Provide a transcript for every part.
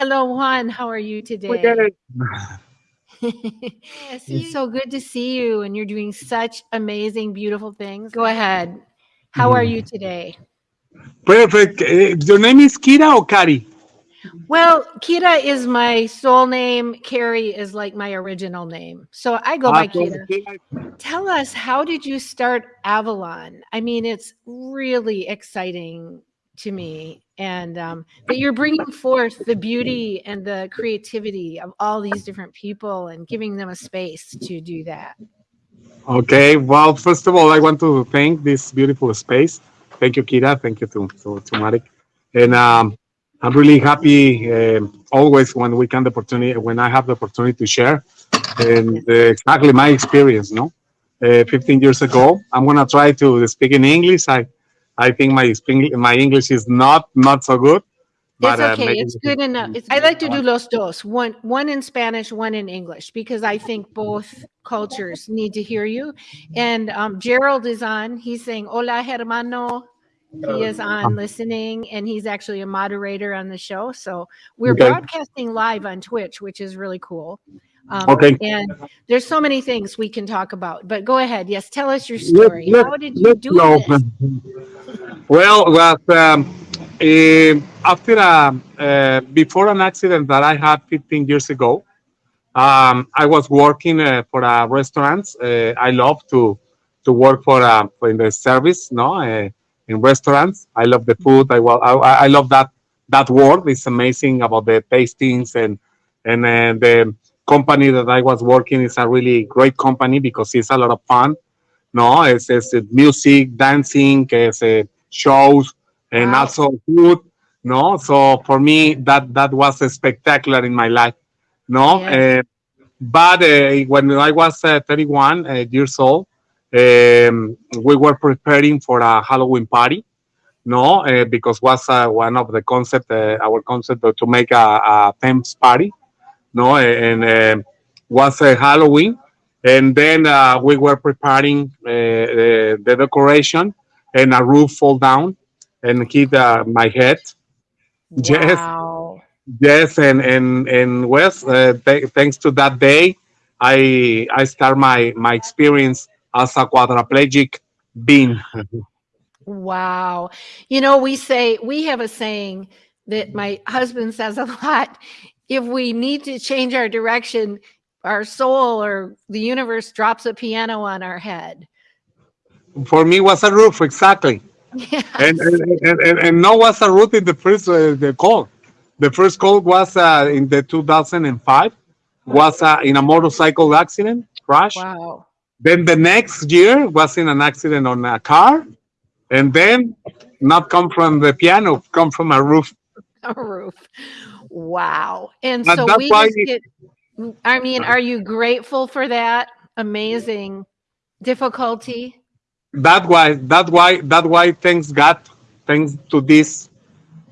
Hello, Juan. How are you today? We did it. yes, it's so good to see you, and you're doing such amazing, beautiful things. Go ahead. How are you today? Perfect. Uh, your name is Kira or Kari? Well, Kira is my soul name. Carrie is like my original name. So I go by Ah, Kira. Tell us, how did you start Avalon? I mean, it's really exciting to me. And um, that you're bringing forth the beauty and the creativity of all these different people and giving them a space to do that. Okay. Well, first of all, I want to thank this beautiful space. Thank you, Kira. Thank you to to, to Marek. And um, I'm really happy um always when we can the opportunity when I have the opportunity to share and uh, exactly my experience. No, uh, 15 years ago. I'm gonna try to speak in English. I I think my my English is not not so good. It's uh, okay. maybe- It's good enough. It's, I like to do los dos, one one in Spanish, one in English, because I think both cultures need to hear you. And um, Gerald is on. He's saying "Hola, hermano." He is on listening, and he's actually a moderator on the show. So we're Okay. broadcasting live on Twitch, which is really cool. Um, Okay. And there's so many things we can talk about. But go ahead. Yes, tell us your story. let- How did you do this? Well, was um, eh, after a, uh, before an accident that I had 15 years ago, um, I was working uh, for a restaurant. Uh, I love to to work for, uh, for in the service, no, uh, in restaurants. I love the food. I, wa- I I love that that word. It's amazing about the tastings and and uh, the company that I was working is a really great company because it's a lot of fun. No, it's, it's music, dancing, it's, uh, shows, and Wow. also food. No, so for me that that was spectacular in my life. No, Yeah. uh, but uh, when I was uh, 31 uh, years old, um, we were preparing for a Halloween party. No, uh, because was uh, one of the concept, uh, our concept to make a, a Thames party. No, and uh, was uh, Halloween, and then uh, we were preparing uh, the, the decoration, and a roof fall down and hit uh, my head. Yes. Wow. Yes, and and and Wes, uh, th- thanks to that day, I I start my my experience as a quadriplegic being. Wow. You know, we say, we have a saying that my husband says a lot. If we need to change our direction, our soul or the universe drops a piano on our head. For me, was a roof exactly, and and, and, and, no was a roof in the first uh, the call. The first call was uh, in the 2005. Was uh, in a motorcycle accident crash. wow. Then the next year was in an accident on a car, and then not come from the piano, come from a roof. A roof. Wow. And so we just get, I mean, are you grateful for that amazing difficulty? that why that why that why thanks god thanks to this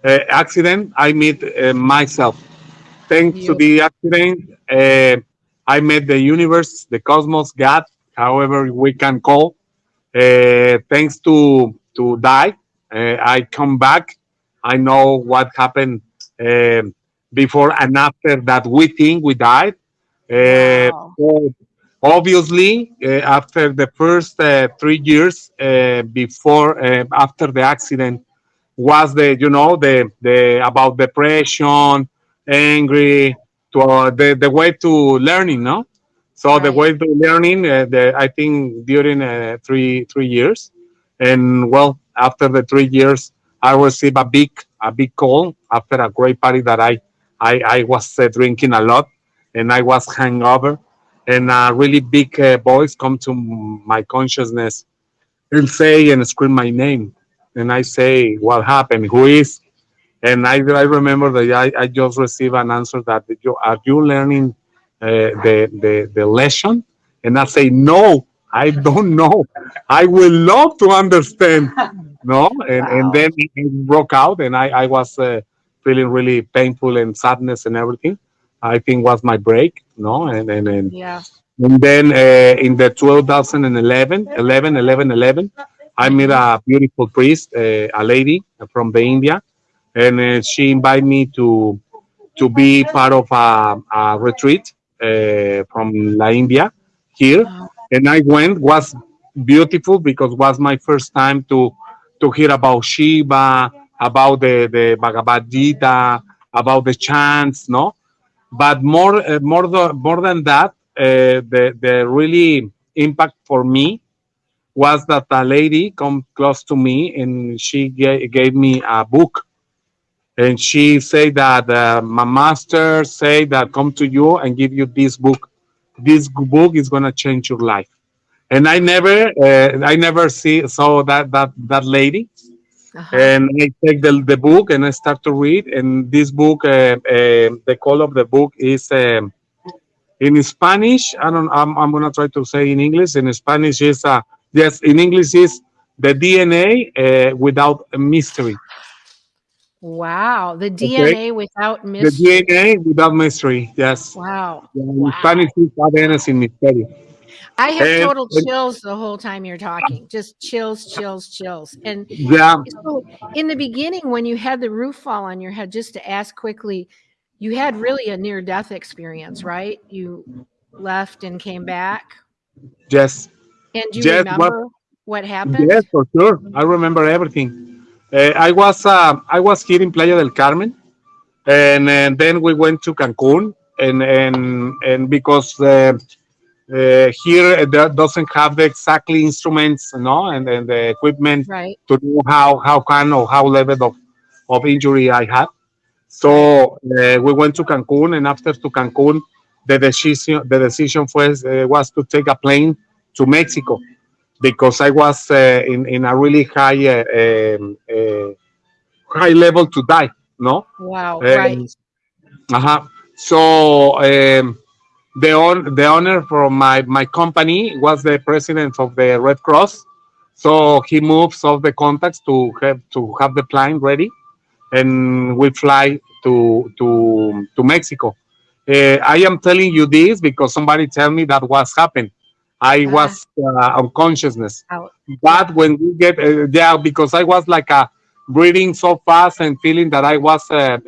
uh, accident i meet uh, myself. Thanks to the accident uh, i met the universe the cosmos god however we can call. Uh, thanks to to die uh, i come back. I know what happened um before and after that we think we died. Uh, Wow. obviously uh, after the first uh, three years uh, before uh, after the accident was the you know the the about depression angry to uh, the the way to learning no? So the way to learning uh, the i think during uh, three three years. And well after the three years i received a big a big call after a great party that i i, I was uh, drinking a lot and i was hangover and a really big uh, voice come to my consciousness and say and scream my name. And i say what happened? Who is? And i, I remember that I, I just received an answer that you are you learning uh, the, the the lesson? And i say no i don't know. I will love to understand. No? And, Wow. and then it broke out and i, I was uh, feeling really painful and sadness and everything i think was my break no and and, and Yeah. and then uh, in the 2011, 11, 11, 11, I met a beautiful priest, uh, a lady from the India, and uh, she invited me to to be part of a, a retreat uh, from La India here, Wow. and I went. was beautiful because was my first time to to hear about Shiva, about the the Bhagavad Gita, about the chants, no. But more uh, more than more than that, uh, the the really impact for me was that a lady come close to me and she ga- gave me a book. And she said that uh, my master say that come to you and give you this book. This book is to change your life. And i never uh, i never see saw that that that lady Uh-huh. and i take the, the book and i start to read and this book uh, uh, the call of the book is um, in spanish i don't i'm, I'm going to try to say in english in spanish is uh, yes in english is the dna uh, without a mystery Wow. The DNA without mystery. the dna without mystery yes Wow. in Wow. spanish is ADN sin misterio I have And- total chills the whole time you're talking. Just chills, chills, chills. And yeah so in the beginning, when you had the roof fall on your head, just to ask quickly, you had really a near death experience, right? You left and came back. yes And do you Yes, what- remember what happened? Yes, for sure. I remember everything. Uh, I was uh, I was here in Playa del Carmen, and, and then we went to Cancun, and and and because uh, uh, here it do- doesn't have the exactly instruments, know, and, and the equipment Right. to know how how kind or how level of of injury I had. So uh, we went to Cancun, and after to Cancun, the decision the decision was uh, was to take a plane to Mexico because I was uh, in in a really high uh, um, uh, high level to die. No, Wow. Right. uh-huh. So um, the on, the owner from my my company was the president of the Red Cross. So he moves all the contacts to have to have the plane ready, and we fly to to to Mexico. Uh, I am telling you this because somebody tell me that was happened. I Ah. was uh, unconsciousness, Out. but when we get uh, yeah, because I was like a breathing so fast and feeling that I was uh,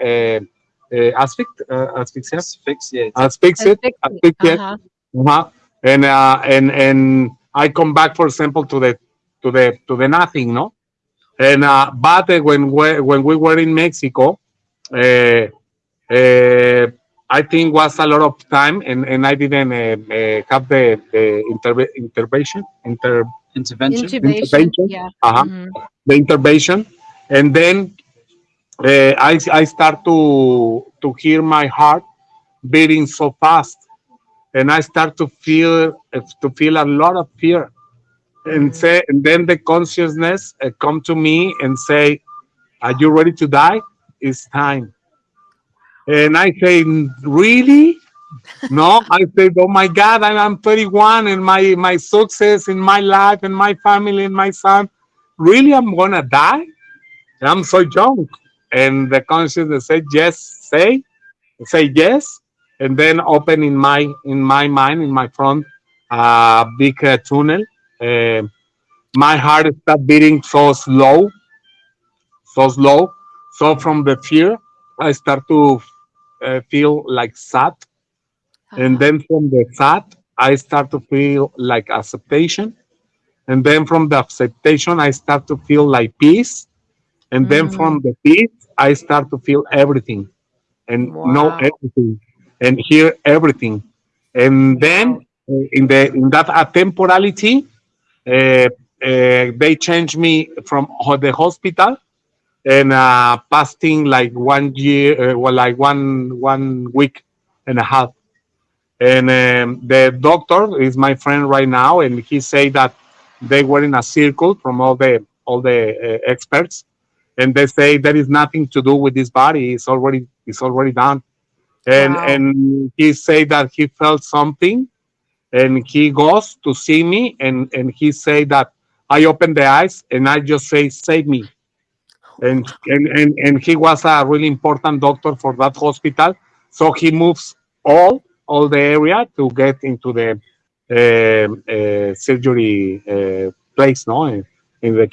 uh, uh, asphyx- uh, asphyxia, Asphyxiate. asphyxiate, asphyxiate, Uh-huh. uh-huh. and uh, and and I come back, for example, to the to the to the nothing, no. And uh, but uh, when we when we were in Mexico, uh, uh, I think was a lot of time, and, and I didn't uh, uh, have the, the interve- intervention, inter Intervention. Intubation. Intervention. Yeah. uh Mhm. the intervention, and then uh, I I start to to hear my heart beating so fast, and I start to feel to feel a lot of fear, and Mm. say, and then the consciousness uh, come to me and say, "Are you ready to die? It's time." And I say, "Really?" No, I say "Oh my God, I'm 31, and my my success in my life and my family and my son, really, I'm gonna die? I'm so young." And the consciousness said, "Yes, say, say yes," and then open in my in my mind in my front a big uh, tunnel. Uh, my heart start beating so slow, so slow. So from the fear, I start to uh, feel like sad and Uh-huh. then from the sad i start to feel like acceptation and then from the acceptation i start to feel like peace and then Mm. from the peace i start to feel everything and know everything and hear everything. And then uh, in the in that uh, temporality uh, uh, they changed me from the hospital and uh, fasting like one year uh, well like one one week and a half. And um, the doctor is my friend right now and he said that they were in a circle from all the all the uh, experts and they say there is nothing to do with this body. It's already it's already done. And Wow. and he said that he felt something and he goes to see me and and he said that i open the eyes and i just say save me. And and and, and he was a really important doctor for that hospital. So he moves all all the area to get into the um, uh, surgery uh, place no in, in the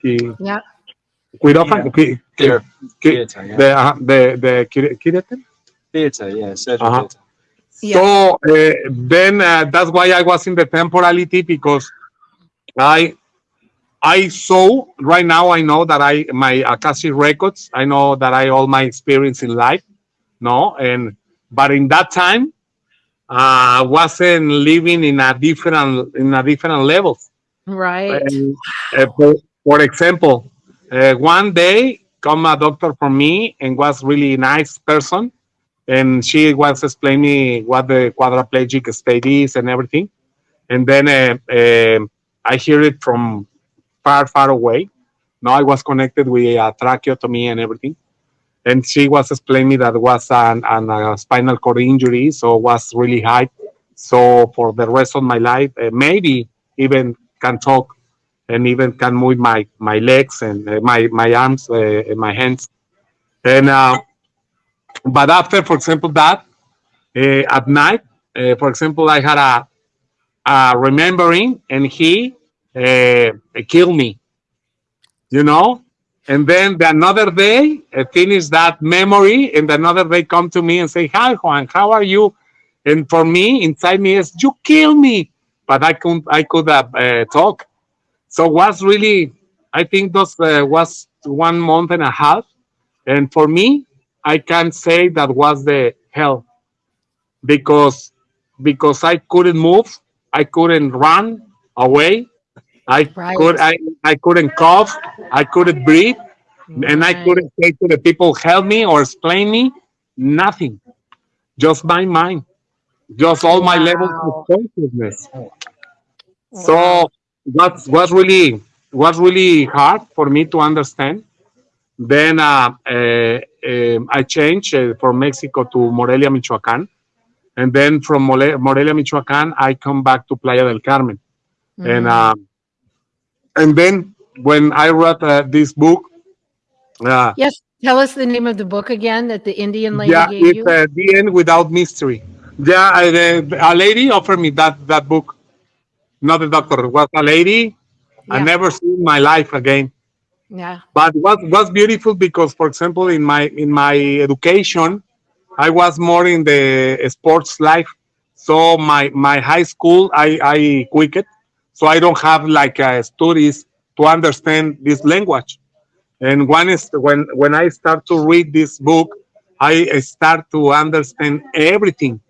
Qui- Yeah. Quirófano qui- Theater. qui- Theater, yeah. the uh, the the qui- Theater, yeah, surgery Uh-huh. theater. Yeah. So uh, then uh, that's why I was in the temporality because I I saw right now I know that I my Akashic records I know that I all my experience in life no and but in that time uh wasn't living in a different in a different level Right. and, uh, for, for example, uh, one day come a doctor for me and was really nice person, and she was explaining me what the quadriplegic state is and everything. And then uh, uh, I hear it from far, far away. Now I was connected with a tracheotomy and everything. And she was explaining me that was an, an a spinal cord injury, so was really high. So for the rest of my life, uh, maybe even can talk and even can move my my legs and uh, my my arms uh, and my hands. And uh, but after for example that at night for example i had a, remembering and he killed me you know? And then the another day uh, finish that memory and another day come to me and say hi juan how are you? And for me inside me is you kill me. But i couldn't i could uh, uh, talk so was really i think those uh, was one month and a half. And for me i can say that was the hell. Because because i couldn't move i couldn't run away. I Right. could i i couldn't cough i couldn't breathe and i couldn't say to the people help me or explain me nothing. Just my mind. Just all my levels of consciousness. Wow. so that was really was really hard for me to understand. Then uh, uh, um, I changed uh, from Mexico to Morelia, Michoacan, and then from Morelia, Michoacan, I come back to Playa del Carmen, and Mhm. um, and then when I wrote uh, this book, uh, yes. Tell us the name of the book again that the Indian lady yeah, gave it's you. uh, the end without mystery. Yeah, I, uh, a lady offered me that that book, not a doctor. Was a lady. I never seen my life again. yeah. but what was beautiful because for example in my in my education i was more in the sports life so my my high school i i quit it so i don't have like uh, studies to understand this language and one is when when i start to read this book i start to understand everything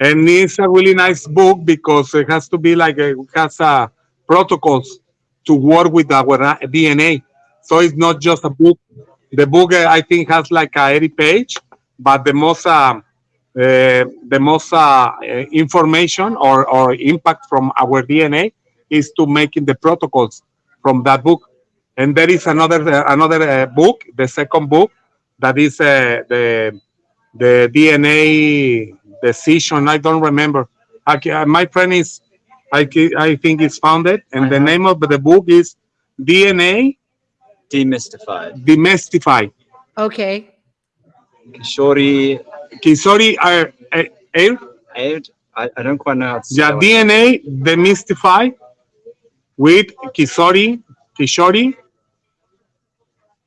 and it's a really nice book because it has to be like a, it has uh, protocols to work with our dna so it's not just a book. The book uh, I think has like a 80 page, but the most uh, uh, the most uh, uh, information or, or impact from our DNA is to making the protocols from that book. And there is another uh, another uh, book, the second book, that is uh, the the DNA decision. I don't remember. I, my friend is, I, I think it's founded, and the name of the book is DNA Demystified. demystified. Okay. Kishori Kisori are uh, air, I, I don't quite know how to say yeah, that one. DNA demystified with Kisori, Kishori,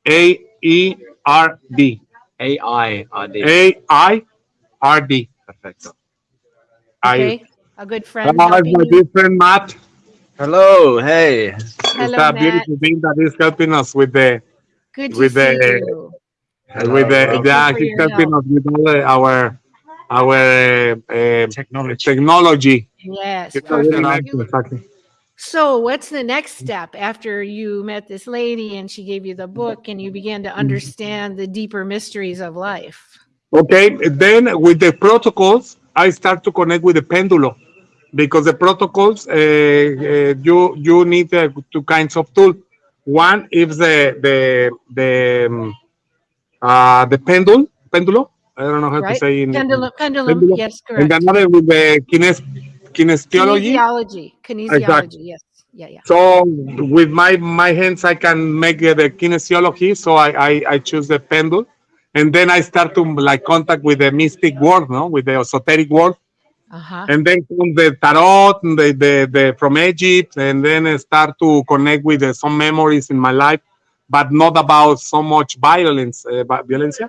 A E R D, A-I-R-D. A I R D. Perfecto. I, Okay. A good friend. Helping my you. dear friend Matt, Hello, hey. Hello, it's a Matt. beautiful thing that is helping us with the Good to with see the- you. with the Hello. yeah, for he's your helping us with all the, our our uh, uh, Technology. Yes. technology. It's a really perfect. nice, You- exactly. So, what's the next step after you met this lady and she gave you the book and you began to understand the deeper mysteries of life? Okay, then with the protocols, I start to connect with the pendulum because the protocols uh, uh, you you need uh, two kinds of tool. One is the the the um, uh, the pendulum pendulo. I don't know how to Right. say in Pendulum, pendulum, Pendulum. yes, and correct. another with the kines, kinesiology. Kinesiology, kinesiology, yes. Yeah, yeah. So with my my hands, I can make the kinesiology. So I, I I choose the pendulum, and then I start to like contact with the mystic world, no, with the esoteric world, Uh-huh. and then come the tarot, and the, the the from Egypt, and then I start to connect with uh, some memories in my life, but not about so much violence, uh, violencia,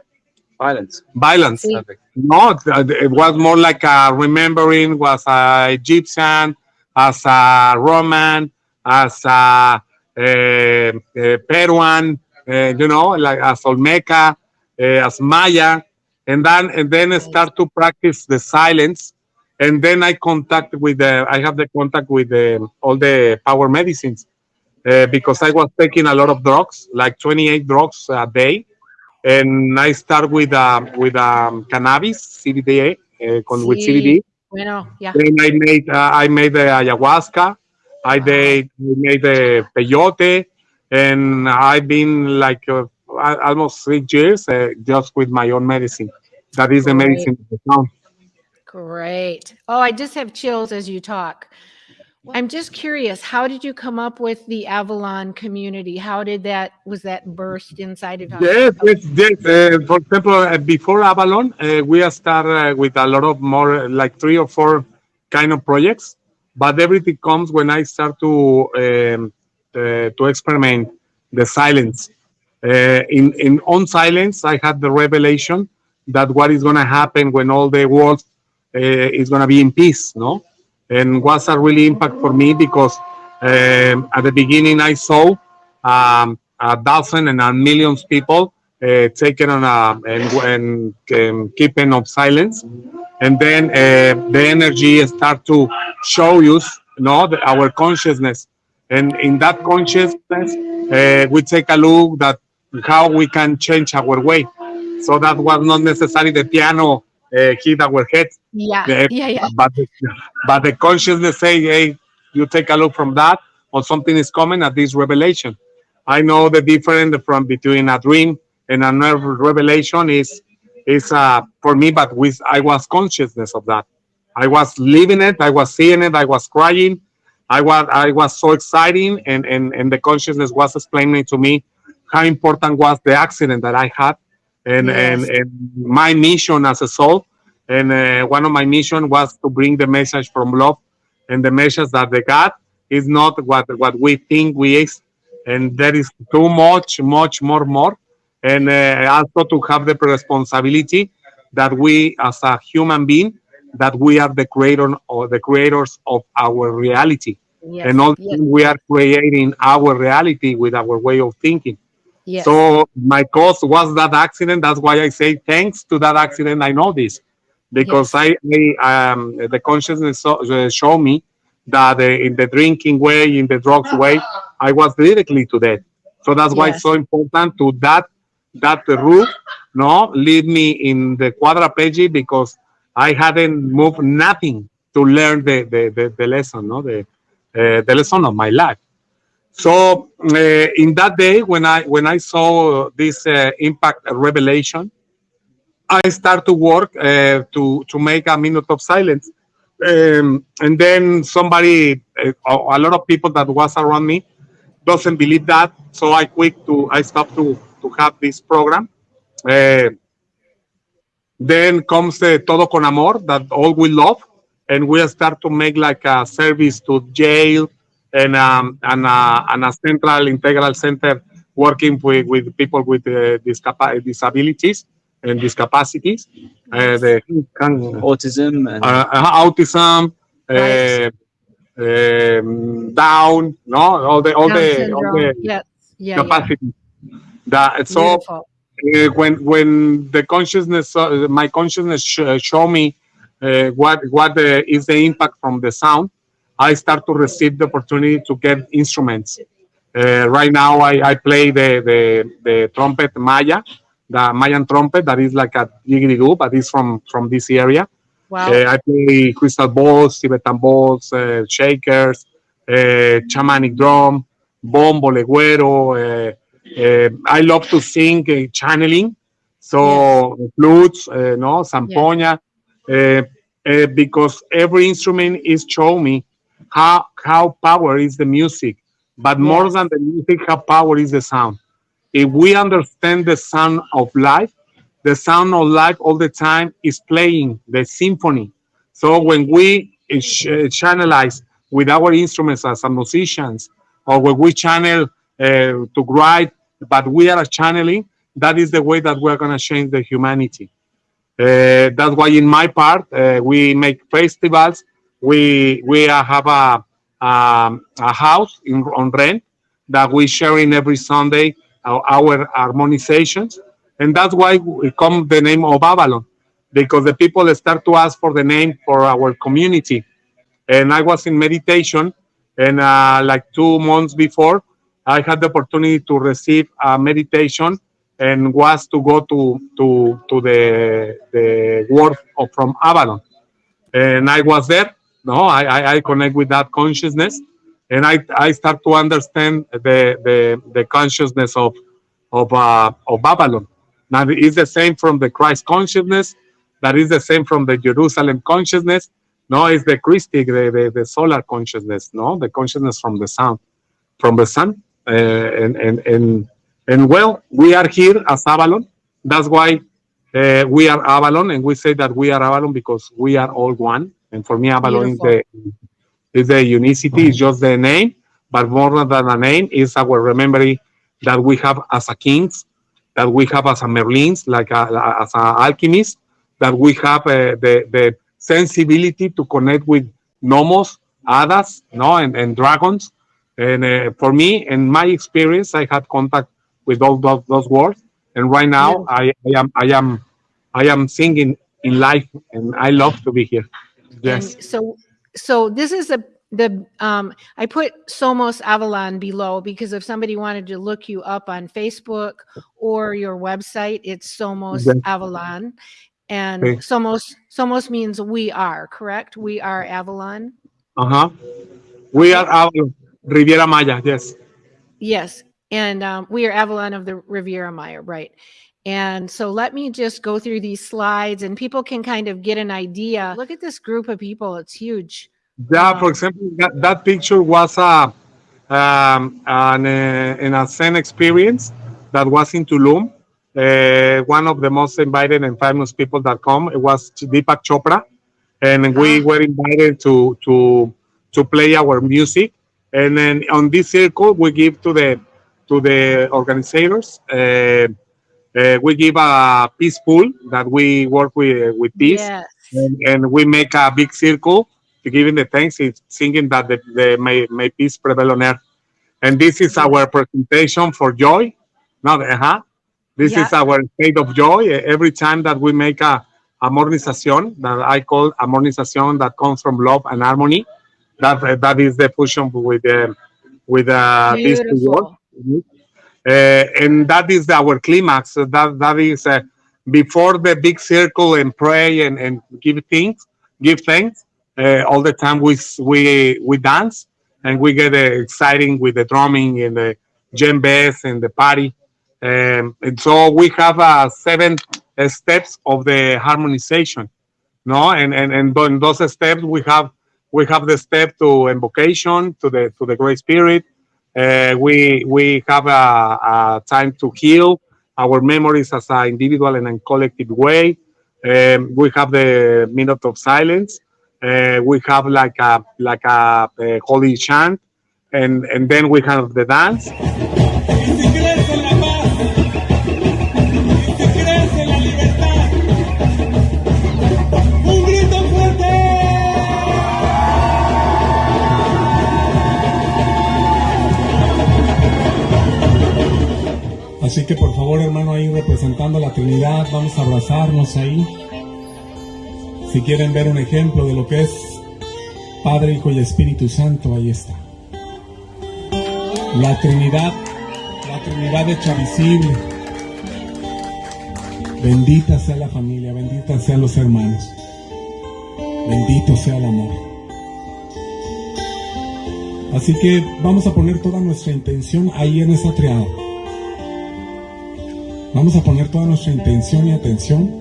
Violence. violence. See? No, it was more like a remembering was a Egyptian, as a Roman, as a, eh, eh, Peruan, you know, like as Olmeca, as Maya, and then and then I start to practice the silence, and then I contact with the I have the contact with the, all the power medicines. Uh, because I was taking a lot of drugs, like 28 drugs a day, and I start with um, with um, cannabis, CBD, uh, con, with Sí. CBD. Bueno, yeah. Then I made uh, I made the ayahuasca, I did I made the peyote, and I've been like uh, almost three years uh, just with my own medicine. That is the Great. medicine of the town. Great. Oh, I just have chills as you talk. I'm just curious, how did you come up with the Avalon community? How did that, was that burst inside of you? Yes, yes, yes. Uh, for example, uh, before Avalon, uh, we start uh, with a lot of more, uh, like three or four kind of projects. But everything comes when I start to um, uh, to experiment the silence. Uh, in in on silence, I had the revelation that what is going to happen when all the world uh, is going to be in peace, no? And was a really impact for me because um, at the beginning I saw um, a thousand and a millions people uh, taken on a and, and um, keeping of silence, and then uh, the energy start to show us, you the, our consciousness, and in that consciousness, uh, we take a look that how we can change our way. So that was not necessarily the piano uh, hit our head, Yeah, the- yeah, yeah. but the, but the consciousness say, hey, you take a look from that, or something is coming at this revelation. I know the difference from between a dream and another revelation is is uh, for me, but with I was consciousness of that. I was living it, I was seeing it, I was crying, I was I was so exciting, and and and the consciousness was explaining to me how important was the accident that I had, and and, Yes. and my mission as a soul, and uh, one of my mission was to bring the message from love, and the message that the God is not what what we think we is, and there is too much, much more, more, and uh, also to have the responsibility that we as a human being that we are the creator or the creators of our reality. Yes, and also yes, we are creating our reality with our way of thinking yes. so my cause was that accident. That's why i say thanks to that accident. I know this because I, I um, the consciousness so, uh, show me that uh, in the drinking way in the drugs way i was directly to that so that's why Yes. it's so important to that that route no lead me in the quadriplegic because i hadn't moved nothing to learn the the, the, the lesson no the uh, the lesson of my life so uh, in that day when i when i saw this uh, impact revelation i start to work uh, to to make a minute of silence. Um, and then somebody uh, a lot of people that was around me doesn't believe that. So i quit to i stopped to to have this program. Uh, then comes the todo con amor that all we love and we start to make like a service to jail and um, and, uh, and a central integral center working with, with people with uh, disabilities and discapacities uh, the Autism and uh, uh, autism Right. uh, um, down no all the all Down the syndrome. all the Yes, yeah, yeah. that so uh, when when the consciousness uh, my consciousness sh- show me uh, what what is the impact from the sound i start to receive the opportunity to get instruments. Uh, right now I, I play the, the the trumpet maya the mayan trumpet that is like a jiggly but it's from from this area. Wow. uh, I play crystal balls, Tibetan balls, uh, shakers, uh, shamanic drum, bombo, legüero. Uh, uh, I love to sing channeling, so flutes, uh, no, zampoña, uh, uh, because every instrument is showing me how how power is the music, but more than the music, how power is the sound. If we understand the sound of life, the sound of life all the time is playing the symphony. So when we ch- uh, channelize with our instruments as a musicians, or when we channel uh, to write, but we are channeling, that is the way that we're going to change the humanity. Uh, that's why in my part, uh, we make festivals. We we uh, have a um, a house in, on rent that we sharing every Sunday our, our harmonizations, and that's why we come the name of Avalon, because the people start to ask for the name for our community. And I was in meditation, and uh, like two months before, I had the opportunity to receive a meditation and was to go to to to the the world from Avalon, and I was there. No, I I, connect with that consciousness, and I I start to understand the the the consciousness of of uh, of Avalon. Now it's the same from the Christ consciousness, that is the same from the Jerusalem consciousness. No, it's the Christic, the, the, the solar consciousness. No, the consciousness from the sun, from the sun, uh, and and and and well, we are here as Avalon. That's why uh, we are Avalon, and we say that we are Avalon because we are all one. And for me, Avalon is the is the unicity. It's just the name, but more than a name, is our remembering that we have as a kings, that we have as a Merlins, like a, as a alchemist, that we have uh, the the sensibility to connect with nomos, hadas, no, and, and dragons. And uh, for me, in my experience, I had contact with all those, those words. And right now, I, I am I am I am singing in life, and I love to be here. Yes. And so, so this is a the um I put Somos Avalon below because if somebody wanted to look you up on Facebook or your website, it's Somos Okay. Avalon. And Okay. Somos Somos means we are, correct? We are Avalon. Uh huh. We are Avalon, Riviera Maya. Yes. Yes. And um, we are Avalon of the Riviera Maya, right? And so let me just go through these slides and people can kind of get an idea. Look at this group of people. It's huge. Yeah, Wow. for example, that, that picture was a um, an, uh, an a Zen experience that was in Tulum. Uh, one of the most invited and famous people that come it was Deepak Chopra, and we Ah. were invited to to to play our music. And then on this circle, we give to the to the organizers. Uh, uh, we give a peace pole that we work with with peace Yes. and, and we make a big circle to giving the thanks, it's singing that the, the may, may peace prevail on earth. And this is our presentation for joy. Not uh-huh. This Yeah. is our state of joy. Every time that we make a amornización, that I call amornización, that comes from love and harmony. That that is the fusion with the with uh, words. Beautiful. Uh, and that is our climax. That that is uh, before the big circle and pray and, and give things, give thanks. Uh, all the time we we we dance and we get uh, exciting with the drumming and the djembes and the party. Um, and so we have uh, seven uh, steps of the harmonization, no? And and and in those steps we have we have the step to invocation to the to the Great Spirit. Uh, we we have a, a time to heal our memories as an individual and a collective way. Um, we have the minute of silence. Uh, we have like a like a, uh holy chant, and and then we have the dance. Así que por favor, hermano, ahí representando a la Trinidad, vamos a abrazarnos ahí. Si quieren ver un ejemplo de lo que es Padre, Hijo y Espíritu Santo, ahí está. La Trinidad, la Trinidad hecha visible. Bendita sea la familia, bendita sean los hermanos. Bendito sea el amor. Así que vamos a poner toda nuestra intención ahí en esa triada. Vamos a poner toda nuestra intención y atención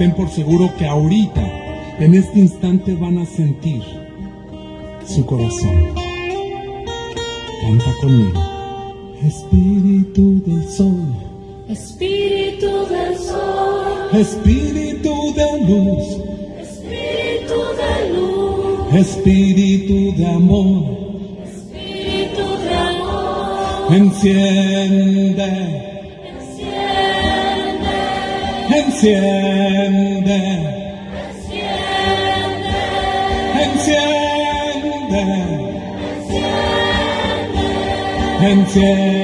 ten por seguro que ahorita, en este instante, van a sentir su corazón. Canta conmigo. Espíritu del Sol, Espíritu del sol, Espíritu de luz, Espíritu de luz, Espíritu de amor, Espíritu de amor, enciende, enciende, enciende, enciende, enciende.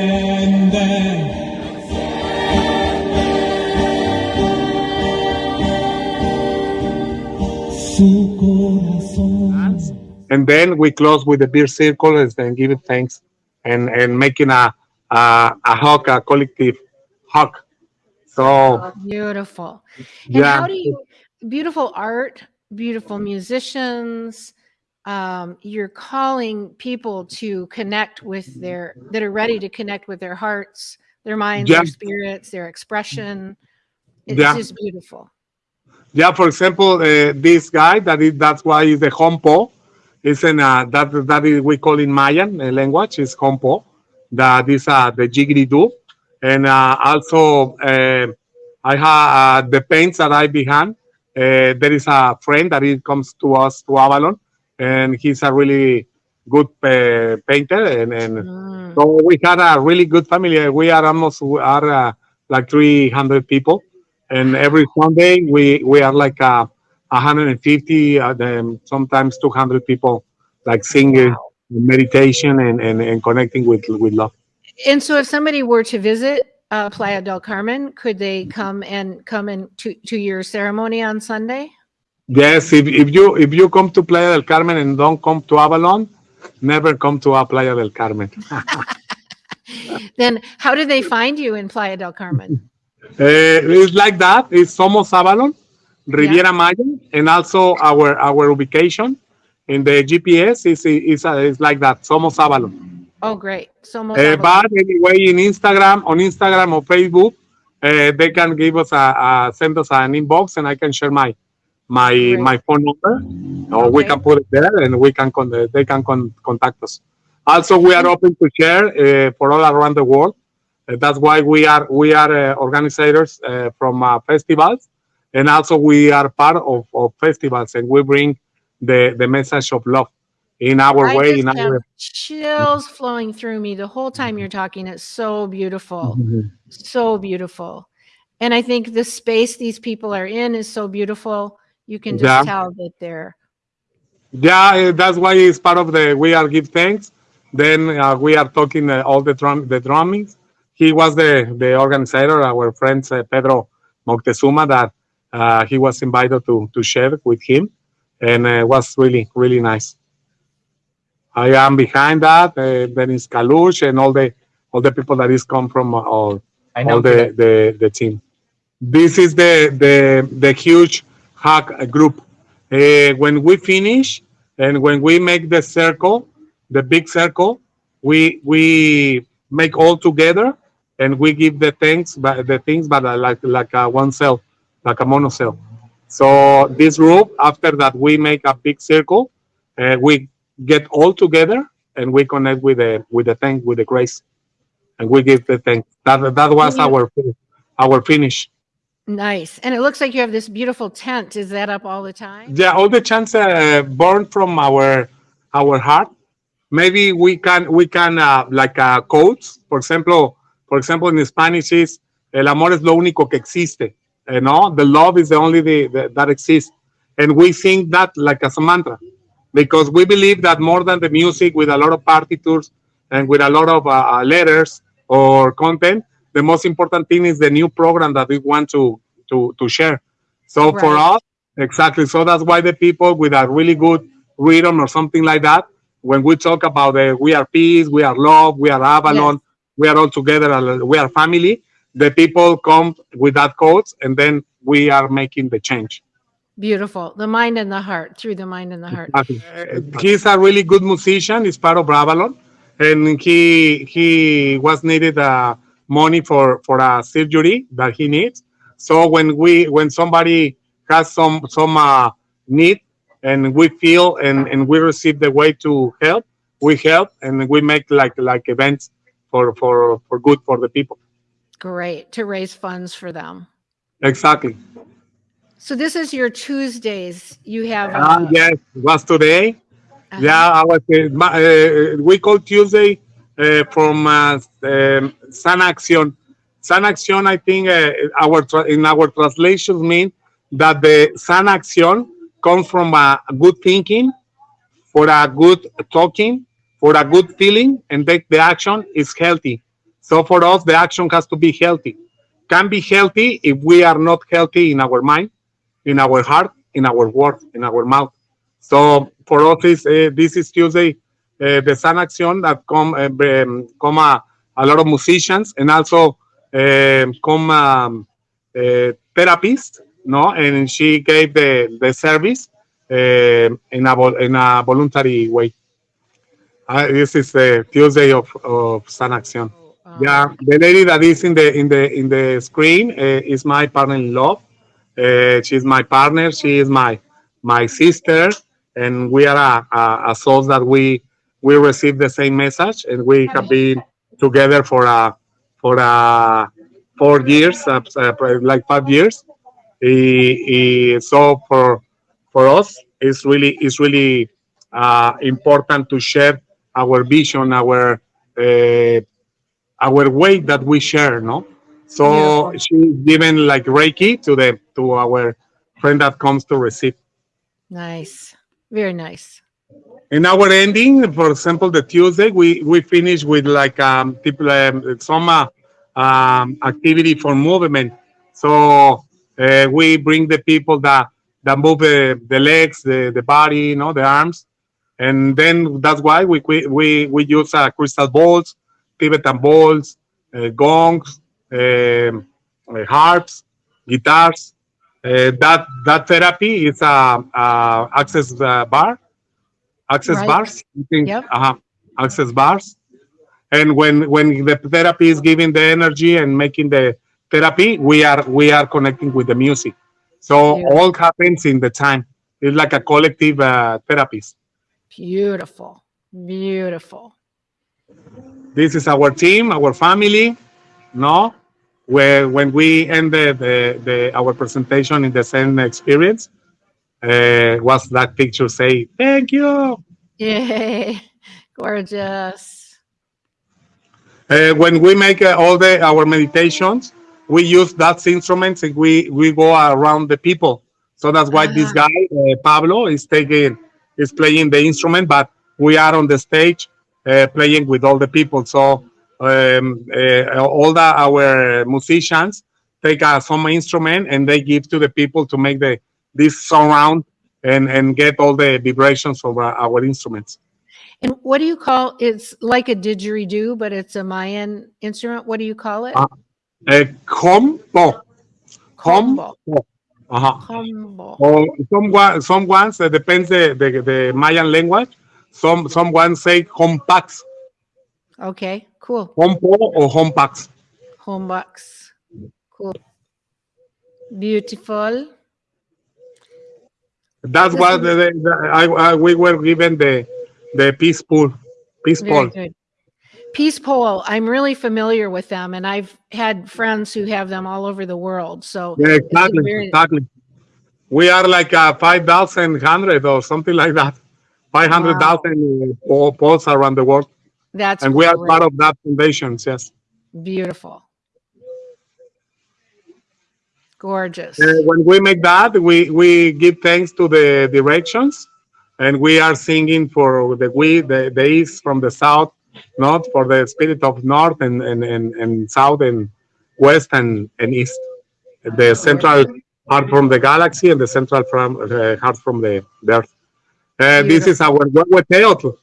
And then we close with the beer circle and then give it thanks and and making a a, a hug a collective hug so Beautiful. And yeah how do you beautiful art, beautiful musicians, um, you're calling people to connect with their that are ready to connect with their hearts, their minds, Yeah. their spirits, their expression. It's Yeah. just beautiful. yeah for example uh, this guy that is that's why is the hompo is in uh, that that is we call in mayan uh, language is hompo that is uh, the jiggly do and uh, also uh, i have uh, the paints that i behind uh, there is a friend that he comes to us to avalon and he's a really good uh, painter and, and Mm. So we had a really good family. We are almost we are uh, like 300 people, and every Sunday we we are like uh, 150, uh, then sometimes 200 people, like singing, meditation, and, and and connecting with with love. And so if somebody were to visit uh, Playa del Carmen, could they come and come in to, to your ceremony on Sunday? Yes, if, if you if you come to Playa del Carmen and don't come to Avalon, never come to a Playa del Carmen. Then how do they find you in Playa del Carmen? Uh, it's like that. It's Somos Avalon, Riviera Maya, and also our our ubication in the GPS is is, uh, is like that. Somos Avalon. Oh, great. So most Uh, but anyway, in Instagram, on Instagram or Facebook, uh, they can give us a, a send us an inbox, and I can share my my Great. my phone number, or we can put it there, and we can con- they can con- contact us. Also, we are open to share uh, for all around the world. Uh, that's why we are we are uh, organizers uh, from uh, festivals, and also we are part of, of festivals, and we bring the the message of love in our I way, in our. chills flowing through me the whole time you're talking. It's so beautiful, so beautiful. And I think the space these people are in is so beautiful. You can just Yeah. tell that they're Yeah, eh, that's why it's part of the we are give thanks. Then uh, we are talking uh, all the drum the drummings. He was the the organizer, our friend uh, Pedro Moctezuma, that uh, he was invited to to share with him, and uh, was really really nice. I am behind that. Uh, then is Kalush and all the all the people that is come from uh, all all the, the the team. This is the the the huge hack group. Uh, when we finish and when we make the circle, the big circle, we we make all together and we give the things, but the things, but uh, like like a one cell, like a mono cell. So this group, after that, we make a big circle, and we get all together and we connect with the with the thank with the grace, and we give the thanks. That that was our our finish. nice. And it looks like you have this beautiful tent. Is that up all the time? Yeah, all the chants uh, born from our our heart. Maybe we can we can uh, like uh, quotes. For example, for example, in Spanish is el amor es lo único que existe. You know, the love is the only the, the, that exists, and we sing that like as a mantra. Because we believe that more than the music with a lot of partitures and with a lot of uh, uh, letters or content, the most important thing is the new program that we want to to to share. So for us, exactly. So that's why the people with a really good rhythm or something like that, when we talk about the we are peace, we are love, we are Avalon, we are all together, uh, we are family. The people come with that code, and then we are making the change. Beautiful. The mind and the heart, through the mind and the heart. Uh, he's a really good musician. He's part of Avalon, and he he was needed uh, money for for a surgery that he needs. So when we when somebody has some some uh, need and we feel and and we receive the way to help, we help and we make like like events for for for good for the people. Great. To raise funds for them. Exactly. So this is your Tuesdays. You have uh, yes, was today. uh, Yeah, I was. Uh, uh, we call Tuesday uh, from uh, um, San Acción. San Acción, I think, uh, our in our translations mean that the San Acción comes from a good thinking, for a good talking, for a good feeling, and that the action is healthy. So for us, the action has to be healthy. Can be healthy if we are not healthy in our mind, in our heart, in our word, in our mouth. So for us, is, uh, this is Tuesday, uh, the San Acción that come uh, um, come a, a lot of musicians and also um come um, uh, therapists, no, and she gave the the service uh, in a in a voluntary way. Uh, this is the Tuesday of of San Acción. um, Yeah, the lady that is in the in the in the screen uh, is my partner in love. Uh, she's my partner. She is my my sister, and we are a, a, a soul that we we receive the same message, and we have been together for a for a four years, uh, uh, like five years. So for for us, it's really it's really uh, important to share our vision, our uh, our way that we share, no? So Beautiful. she's given like Reiki to the to our friend that comes to receive. nice. Very nice. In our ending, for example, the Tuesday, we we finish with like um people um, some uh, um, activity for movement. So uh, we bring the people that that move the, the legs, the, the body, you know, the arms, and then that's why we we we, we use uh, crystal balls, Tibetan balls, uh, gongs, um, uh, harps, guitars. Uh, that that therapy is a, a access uh, bar, access Right. bars. Think, Yep. uh-huh, access bars. And when when the therapy is giving the energy and making the therapy, we are we are connecting with the music. So Beautiful. all happens in the time. It's like a collective uh, therapist. Beautiful. Beautiful. this is our team, our family, no? Where when we ended the, the our presentation in the same experience, uh, was that picture say, thank you. Yay. Gorgeous. Uh, when we make uh, all the our meditations, we use that instruments and we we go around the people. So that's why this Ah. guy uh, Pablo is taking is playing the instrument, but we are on the stage uh, playing with all the people. So um, uh, all the our musicians take uh, some instrument and they give to the people to make the this surround and and get all the vibrations from our, our instruments. And what do you call it's like a didgeridoo, but it's a Mayan instrument. What do you call it? Ah. Uh, combo, Combo. uh-huh. Combo. or some some ones uh, depends the, the the Mayan language. Some some ones say hompax, Okay, cool. hompo or hompax. Home box. Cool. Beautiful. That's what is- the, the, I, I we were given the the peace pole, peace Very pole. Peace Pole. I'm really familiar with them, and I've had friends who have them all over the world. So Yeah, exactly, very- exactly. We are like uh, five thousand hundred or something like that. Five hundred thousand uh, poles around the world, that's and we are great. part of that foundation. Yes. beautiful. Gorgeous. Uh, when we make that, we we give thanks to the directions and we are singing for the we the, the east from the south, not for the spirit of north and and and, and south and west and and east. The central heart from the galaxy and the central from uh, heart from the, the earth. Uh, this is our Huehueteotl.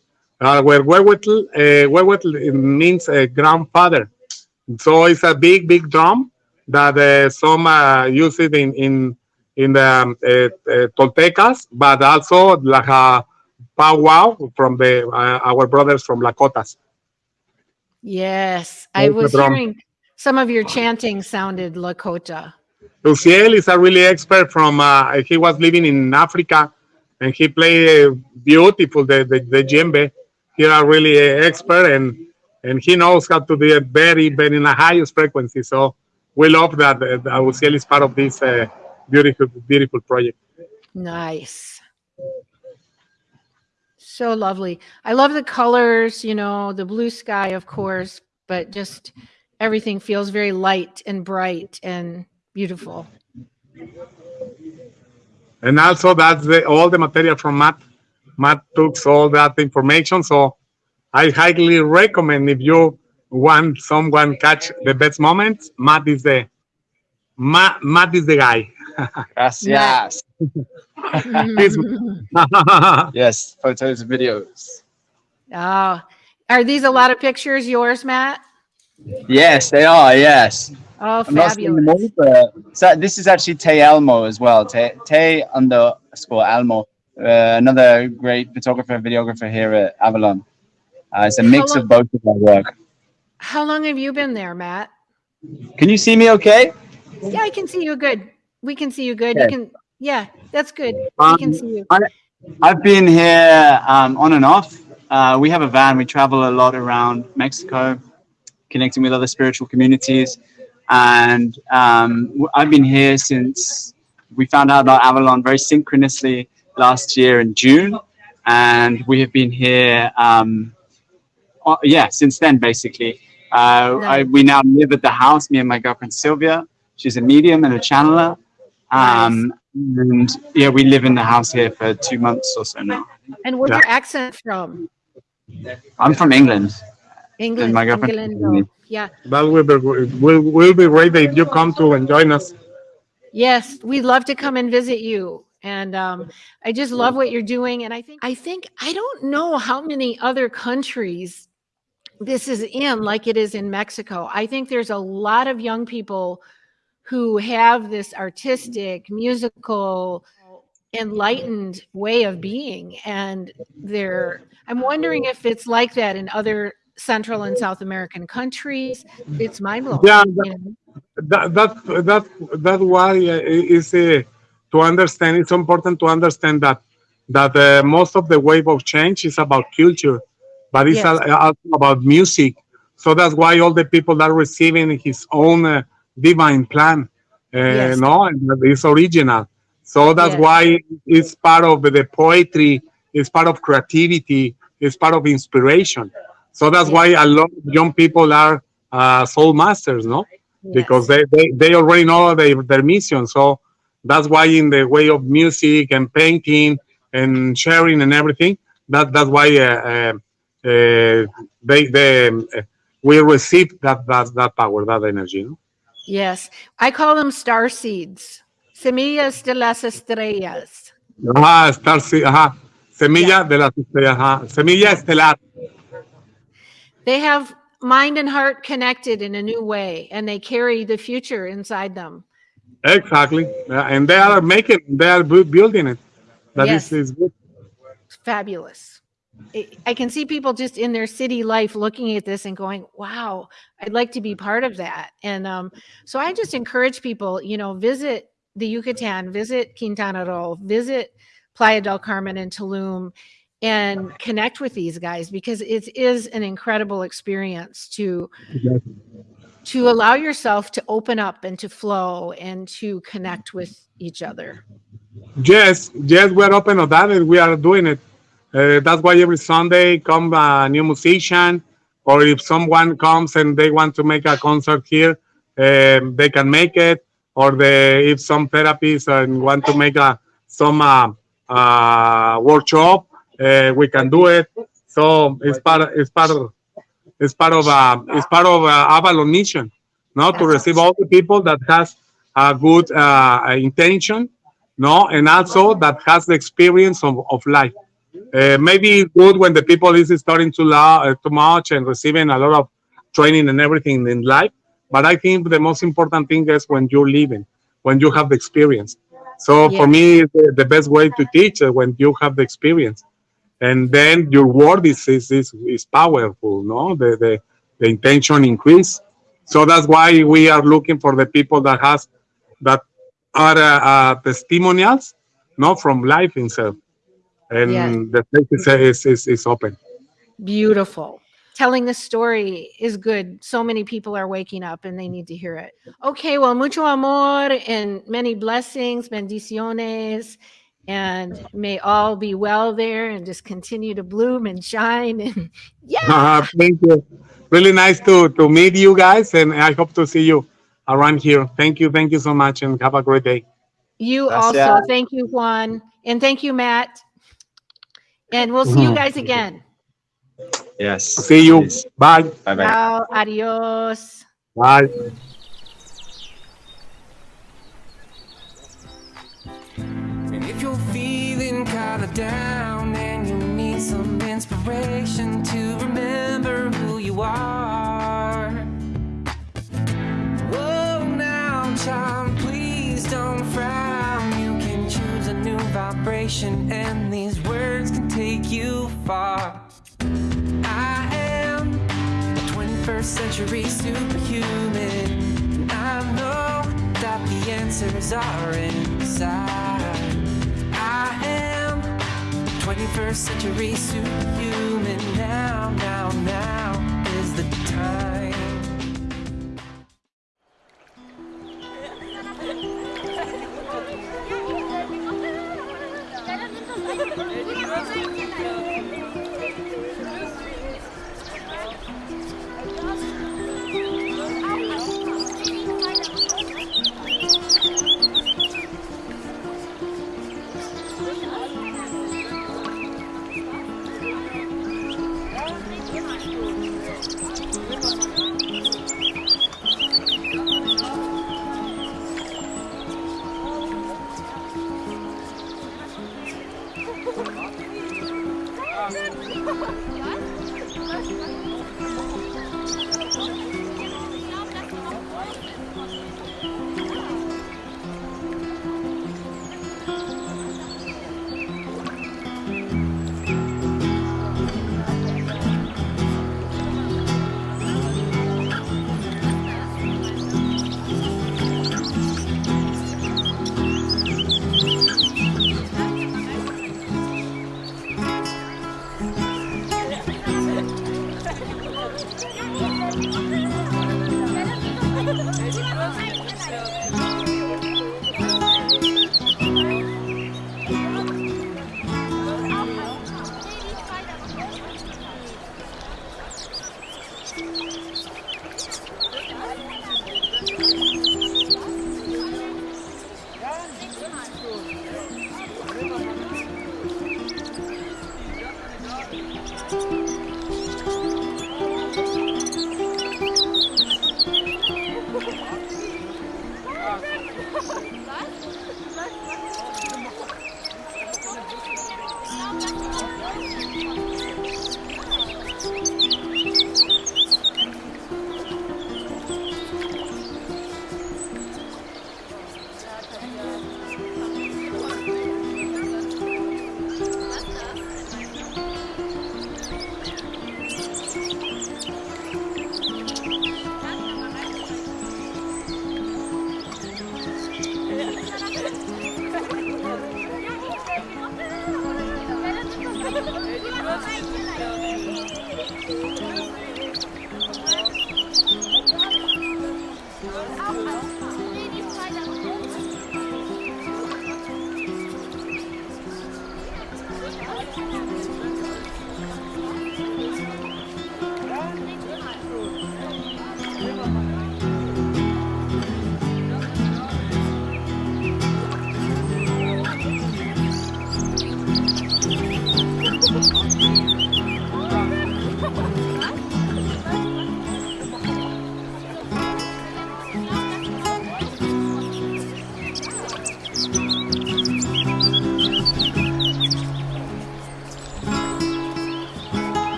Our Huehuetl, uh, Huehuetl means uh, grandfather. So it's a big, big drum that uh, some uh, use it in in in the um, uh, uh, Toltecas, but also like a powwow from the uh, our brothers from Lakotas. Yes, I was hearing some of your chanting sounded Lakota. Luciel is a really expert from. Uh, he was living in Africa, and he played uh, beautiful the the, the djembe. He are really uh, expert, and and he knows how to do it very, very in the highest frequency. So we love that uh, that Luciel is part of this uh, beautiful, beautiful project. Nice. So lovely. I love the colors, you know, the blue sky, of course, but just everything feels very light and bright and beautiful. And also that's the, all the material from Matt. Matt took all that information. So I highly recommend if you want someone catch the best moments, Matt is the Matt, Matt is the guy. Gracias. Yes, photos and videos. Oh, are these a lot of pictures yours, Matt? Yes, they are. Yes. Oh, I'm them fabulous. all, but so this is actually Te Almo as well. Te, Te underscore Almo, uh, another great photographer, videographer here at Avalon. Uh, it's a mix long- of both of our work. How long have you been there, Matt? Can you see me okay? Yeah, I can see you good. We can see you good. You can, yeah, that's good. We Um, can see you. I've been here um, on and off. Uh, we have a van. We travel a lot around Mexico, connecting with other spiritual communities. And um, w- I've been here since we found out about Avalon very synchronously last year in June. And we have been here, um, uh, yeah, since then, basically. Uh, I, we now live at the house, me and my girlfriend Sylvia. She's a medium and a channeler. Um, and yeah, we live in the house here for two months or so now. And where's yeah. your accent from? I'm from England. England. my girlfriend- England. Yeah. that will be will will be great if you come to and join us. Yes, we'd love to come and visit you. And um, I just love what you're doing. And I think I think I don't know how many other countries this is in like it is in Mexico. I think there's a lot of young people who have this artistic, musical, enlightened way of being. And they're I'm wondering if it's like that in other Central and South American countries. It's mind blowing. Yeah, you know? that that that that's why uh, is uh, to understand it's important to understand that that uh, most of the wave of change is about culture but it's Yes. al- also about music so that's why all the people are receiving his own uh, divine plan uh, Yes. no and it's original so that's Yes. why it's part of the poetry it's part of creativity it's part of inspiration so that's why a lot of young people are uh, soul masters no because they, they, they already know their, their mission. So that's why in the way of music and painting and sharing and everything, that that's why uh, uh, uh, they they um, uh, we receive that that that power, that energy. No? Yes, I call them star seeds. Semillas de las estrellas. Ajá, star, se- ajá, semilla de la estrella, ajá, semilla estelar. They have mind and heart connected in a new way, and they carry the future inside them. Exactly, Yeah, and they are making, they are building it. That is Yes. is good. Fabulous. I- I can see people just in their city life looking at this and going, wow, I'd like to be part of that. And um, so I just encourage people, you know, visit the Yucatan, visit Quintana Roo, visit Playa del Carmen and Tulum and connect with these guys because it is an incredible experience to to allow yourself to open up and to flow and to connect with each other. Yes, yes, we are open on that and we are doing it. Uh, that's why every Sunday come a new musician, or if someone comes and they want to make a concert here, um, they can make it. Or the if some therapists and want to make a some uh, uh, workshop. Uh, we can do it. So it's part. It's part. Of, it's part of. Uh, it's part of uh, Avalon mission. No, to receive all the people that has a good uh, intention. No, and also that has the experience of, of life. Uh, maybe it's good when the people is starting to la- uh, too much and receiving a lot of training and everything in life. But I think the most important thing is when you're living, when you have the experience. So Yeah. for me, the, the best way to teach is when you have the experience, and then your word is is is, is powerful. No, the, the the intention increase. So that's why we are looking for the people that has that are uh, uh, testimonials, no, from life itself, and Yes. the place is, is is is open. Beautiful. Telling the story is good. So many people are waking up and they need to hear it. Okay, well, mucho amor and many blessings, bendiciones, and may all be well there and just continue to bloom and shine. And yeah, Uh, thank you. Really nice to to meet you guys, and I hope to see you around here. Thank you, thank you so much, and have a great day. you Gracias. also. Thank you, Juan. And thank you, Matt. And we'll see you Mhm. guys again. Yes. See you. Bye. Bye bye. Ciao, adios. Bye. Down and you need some inspiration to remember who you are. Whoa, now, child, please don't frown. You can choose a new vibration, and these words can take you far. I am a 21st century superhuman. I know that the answers are inside. I am 21st century superhuman. Now, now, now is the time.